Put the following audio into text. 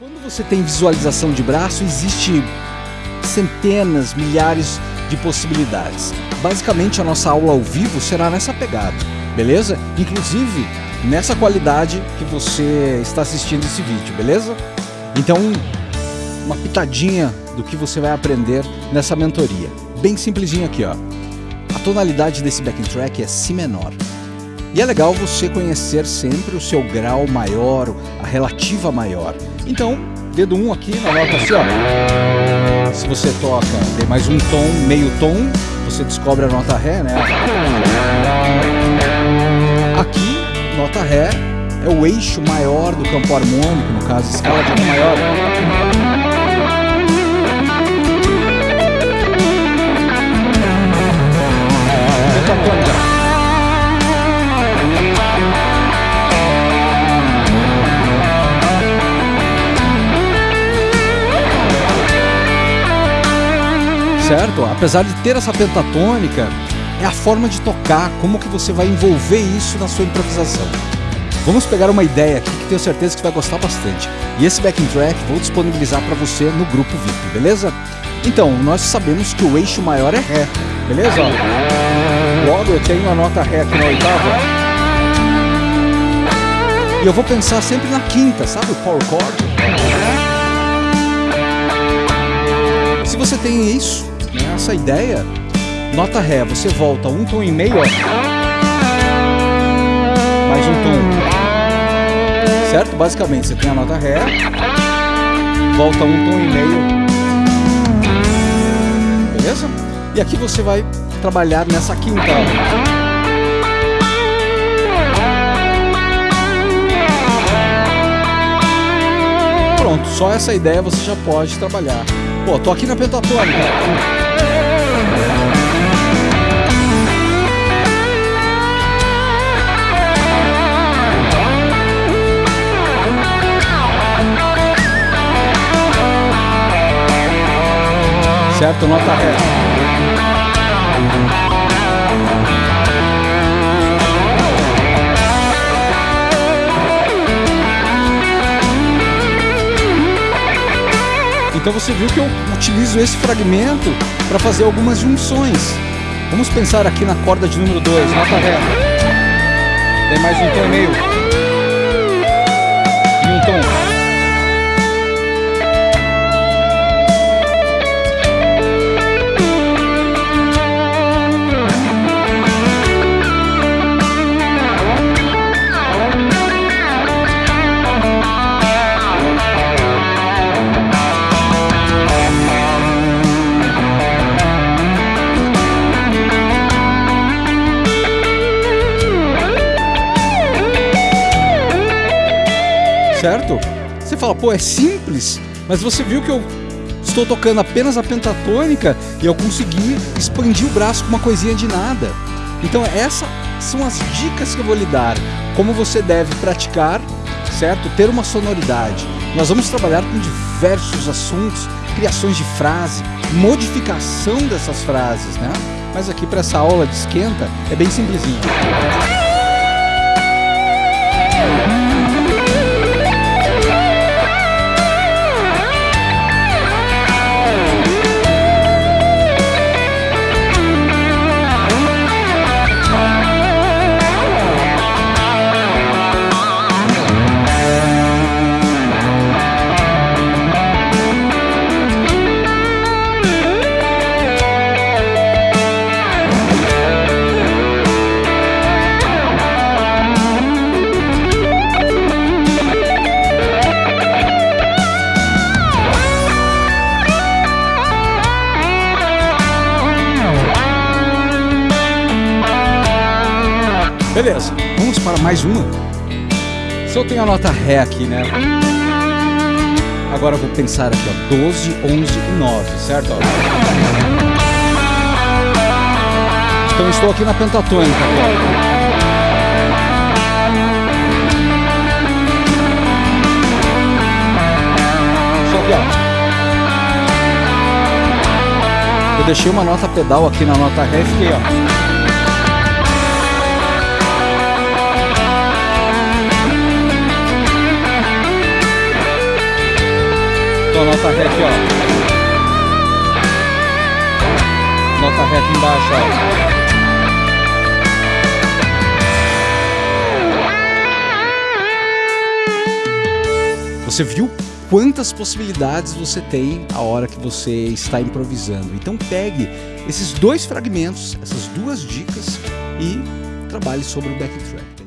Quando você tem visualização de braço, existe centenas, milhares de possibilidades. Basicamente, a nossa aula ao vivo será nessa pegada, beleza? Inclusive, nessa qualidade que você está assistindo esse vídeo, beleza? Então, uma pitadinha do que você vai aprender nessa mentoria. Bem simplesinho aqui, ó. A tonalidade desse backing track é Si menor. E é legal você conhecer sempre o seu grau maior, a relativa maior. Então, dedo 1 um aqui na nota assim, ó. Se você toca, tem mais um tom, meio tom, você descobre a nota Ré, né? Aqui, nota Ré é o eixo maior do campo harmônico, no caso, escala de maior. Certo? Apesar de ter essa pentatônica, é a forma de tocar, como que você vai envolver isso na sua improvisação. Vamos pegar uma ideia aqui que tenho certeza que vai gostar bastante. E esse backing track vou disponibilizar para você no grupo VIP, beleza? Então, nós sabemos que o eixo maior é Ré, beleza? Logo eu tenho a nota Ré aqui na oitava. E eu vou pensar sempre na quinta, sabe o power chord? Se você tem isso, essa ideia, nota Ré, você volta um tom e meio, ó. Mais um tom. Certo? Basicamente, você tem a nota Ré, volta um tom e meio. Beleza? E aqui você vai trabalhar nessa quinta. Pronto, só essa ideia você já pode trabalhar. Pô, tô aqui na pentatônica. Certo? Nota ré. Então você viu que eu utilizo esse fragmento para fazer algumas junções. Vamos pensar aqui na corda de número 2, nota ré. Tem mais um tom meio. Certo? Você fala, pô, é simples, mas você viu que eu estou tocando apenas a pentatônica e eu consegui expandir o braço com uma coisinha de nada. Então essas são as dicas que eu vou lhe dar, como você deve praticar, certo? Ter uma sonoridade. Nós vamos trabalhar com diversos assuntos, criações de frase, modificação dessas frases, né? Mas aqui para essa aula de esquenta é bem simplesinho. Beleza, vamos para mais uma. Se eu tenho a nota Ré aqui, né? Agora eu vou pensar aqui, ó, 12, 11 e 9, certo? Então estou aqui na pentatônica. Que, ó. Eu deixei uma nota pedal aqui na nota Ré e fiquei, ó. Nota ré aqui, ó. Ré aqui embaixo, ó. Você viu quantas possibilidades você tem a hora que você está improvisando. Então pegue esses dois fragmentos, essas duas dicas e trabalhe sobre o backtrack.